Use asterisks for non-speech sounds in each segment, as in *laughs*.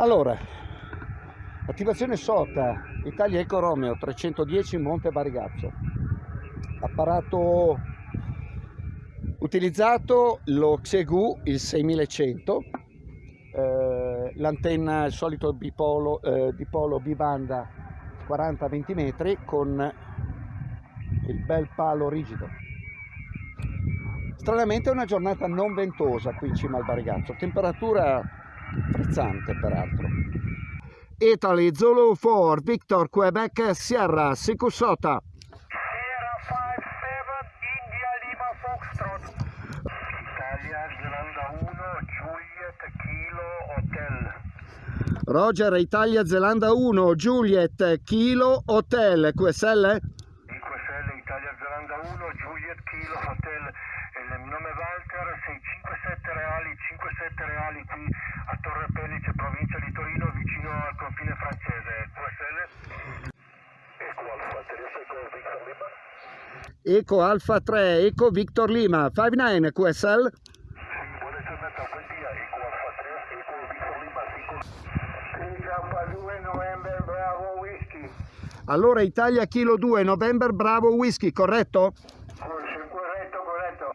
Allora, attivazione SOTA, Italia Eco Romeo 310 Monte Barigazzo. Apparato utilizzato lo Xegu il 6100, eh, l'antenna il solito bipolo, eh, dipolo bibanda 40-20 metri con il bel palo rigido. Stranamente è una giornata non ventosa qui in cima al Barigazzo, temperatura frizzante peraltro. Italy Zulu 4 Victor Quebec Sierra Sierra 57 India Lima Foxtrot. Italia Zelanda 1 Juliet Kilo Hotel. Roger Italia Zelanda 1 Juliet Kilo Hotel. QSL IQSL Italia Zelanda 1 Juliet Kilo Hotel il nome Walter 657 reali 57 reali qui a Torre Pellice provincia di Torino vicino al confine francese. QSL Eco Alfa 3 Eco Victor Lima. Eco Alfa 3 Eco Victor Lima 59 QSL Sì, buona giornata, buen dia, Eco Alfa 3 Eco Victor Lima 5 Alfa 2 November Bravo Whisky. Allora Italia Kilo 2 November Bravo Whisky? Corretto, corretto, corretto.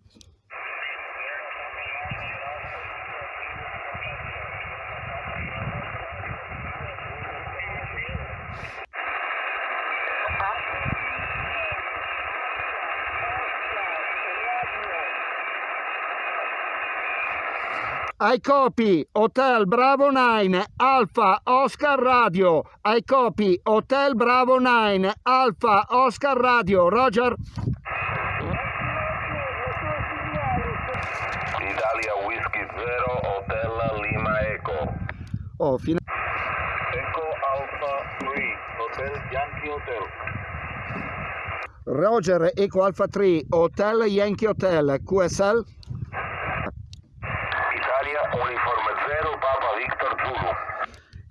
I copy Hotel Bravo 9 Alpha Oscar Radio. I copy Hotel Bravo 9 Alpha Oscar Radio. Roger. Italia Whisky 0 Hotel Lima Eco. Oh, fino- Eco Alpha 3 Hotel Yankee Hotel. Roger Eco Alpha 3 Hotel Yankee Hotel QSL. Italia Uniform 0 Papa Victor Zulu.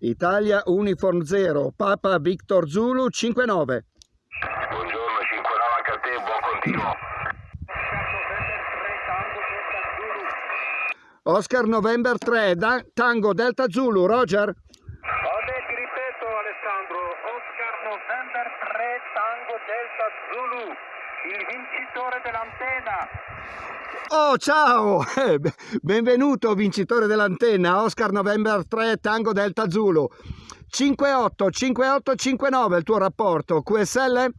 Italia Uniform 0 Papa Victor Zulu 59. Buongiorno 59 anche a te, buon continuo. Oscar November 3 Da- Tango Delta Zulu. Roger. Vabbè, ti ripeto Alessandro, Oscar November 3 Tango Delta Zulu, il vincitore dell'antenna. Oh, ciao! *laughs* Eh, be- Benvenuto vincitore dell'antenna, Oscar November 3 Tango Delta Zulu. 58 58 59 il tuo rapporto, QSL? Hotel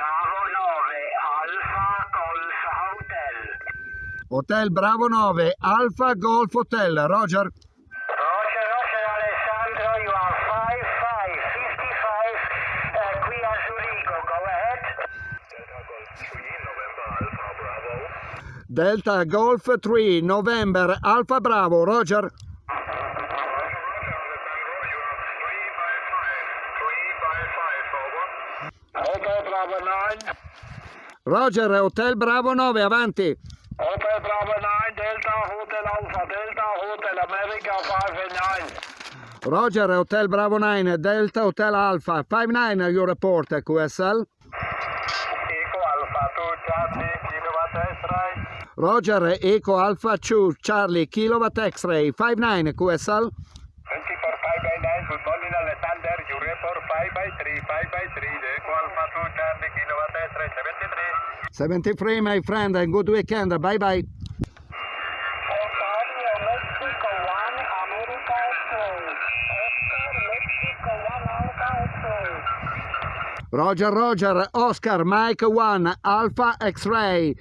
Bravo 9 Alfa Golf Hotel. Hotel Bravo 9 Alfa Golf Hotel. Roger, Roger Alessandro, you are 5555 uh, qui a Zurigo, go ahead. Delta Golf 3 November Alpha Bravo. Delta Golf 3 November Alfa Bravo, Roger. Hotel Bravo 9. Roger, Hotel Bravo 9, avanti. Hotel Bravo 9, Delta Hotel Alpha, Delta Hotel America 5 and 9. Roger, Hotel Bravo 9, Delta Hotel Alpha 59 your report, QSL. Eco Alpha 2 Charlie. Roger Eco Alpha 2 Charlie Kilowatt X-Ray 59 QSL 24 5 by 9, good morning Alexander, you report 5 by 3, 5 by 3, the Eco Alpha 2 Charlie Kilowatt X-ray 73. 73 my friend and good weekend bye bye Ontario, Mexico, one America X-ray. Oscar, Mexico, one Alpha X-ray. Roger Roger Oscar Mike 1 Alpha X-Ray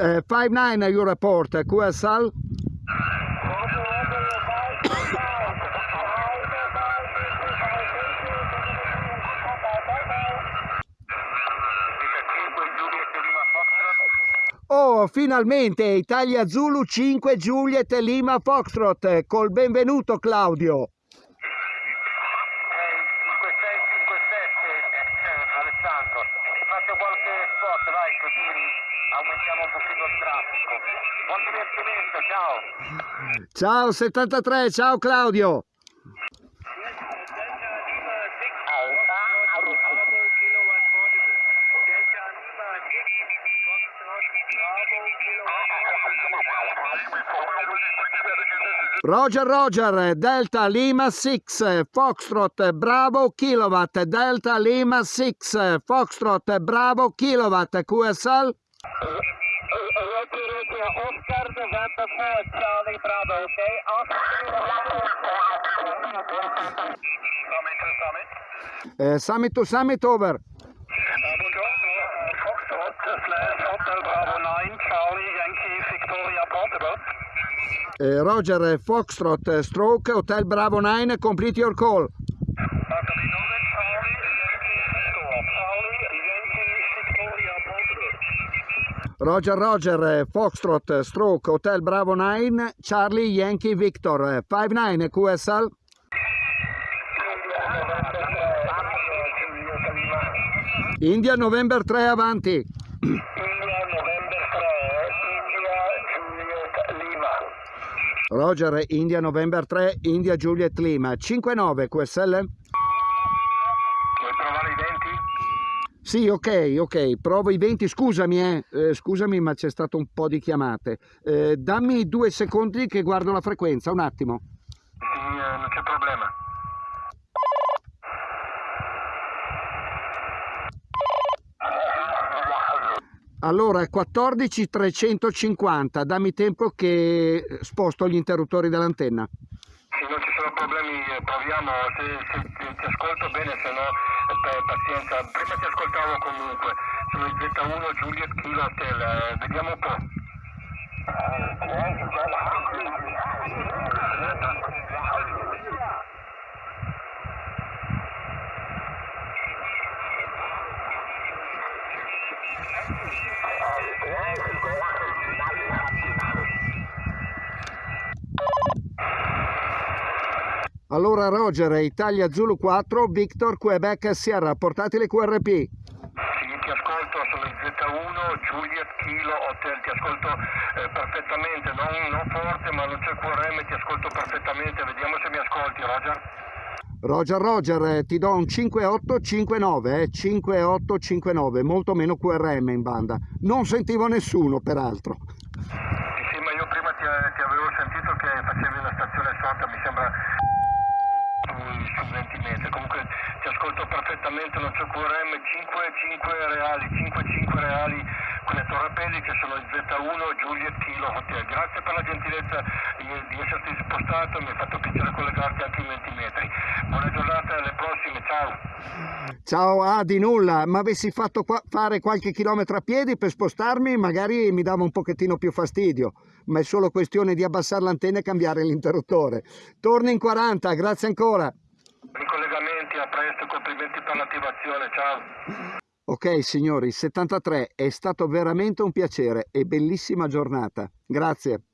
uh, 59 you report QSL. Oh, finalmente Italia Zulu 5 Juliet Lima Foxtrot col benvenuto Claudio. Eh, 5657 Alessandro, ti faccio qualche spot, vai, così traffico. Buon divertimento, ciao! Ciao 73, ciao Claudio. Roger Roger Delta Lima 6 Foxtrot Bravo Kilowatt Delta Lima 6 Foxtrot Bravo Kilowatt QSL Roger, Roger, Oscar November 4, Charlie Bravo, okay? Oscar. Summit to summit. eh, Summit to Summit over. Buongiorno, Foxtrot slash Hotel Bravo 9, Charlie Yankee Victoria Portable. Eh, Roger Foxtrot eh, Stroke Hotel Bravo 9 complete your call. After the Northern Charlie Yankee Victor, Charlie Yankee Victoria Portable. Roger Roger eh, Foxtrot eh, Stroke Hotel Bravo 9 Charlie Yankee Victor eh, 59 QSL India November 3 avanti. India November 3, India Juliet Lima. Roger India November 3 India Juliet Lima 59 QSL Sì, ok, ok, provo i 20, scusami, eh, eh, scusami, ma c'è stato un po' di chiamate. Eh, dammi due secondi che guardo la frequenza, un attimo. Sì, eh, non c'è problema. Allora, 14 350, dammi tempo che sposto gli interruttori dell'antenna. Sono problemi eh, proviamo, se, se- se ti ascolto bene, se no eh, pa- pazienza. Prima ti ascoltavo comunque, sono il Z1 Juliet Kilo Hotel, eh, vediamo un po'. Allora, Roger, Italia Zulu 4, Victor Quebec Sierra, portati le QRP. Sì, ti ascolto, sono il Z1 Juliet Kilo Hotel, ti ascolto eh, perfettamente, non, non forte ma non c'è QRM, ti ascolto perfettamente, vediamo se mi ascolti Roger. Roger, Roger, eh, ti do un 5859, eh, 5859, molto meno QRM in banda. Non sentivo nessuno, peraltro. Sì, sì, ma io prima ti, ti avevo sentito che facevi una stazione sotto, mi sembra su, su 20 metri. Comunque ti ascolto perfettamente, non c'è QRM, 5, 5 reali, 5, 5 reali con le torrepelli che sono il Z1 Juliet Kilo Hotel. Grazie per la gentilezza di, esserti spostato, mi ha fatto piacere collegarti anche in 20 metri. Buona giornata, alle prossime, ciao. Ciao, ah, di nulla, ma avessi fatto qua- fare qualche chilometro a piedi per spostarmi, magari mi dava un pochettino più fastidio, ma è solo questione di abbassare l'antenna e cambiare l'interruttore. Torni in 40, grazie ancora. A presto, complimenti per l'attivazione, ciao. Ok, signori, 73, è stato veramente un piacere e bellissima giornata. Grazie.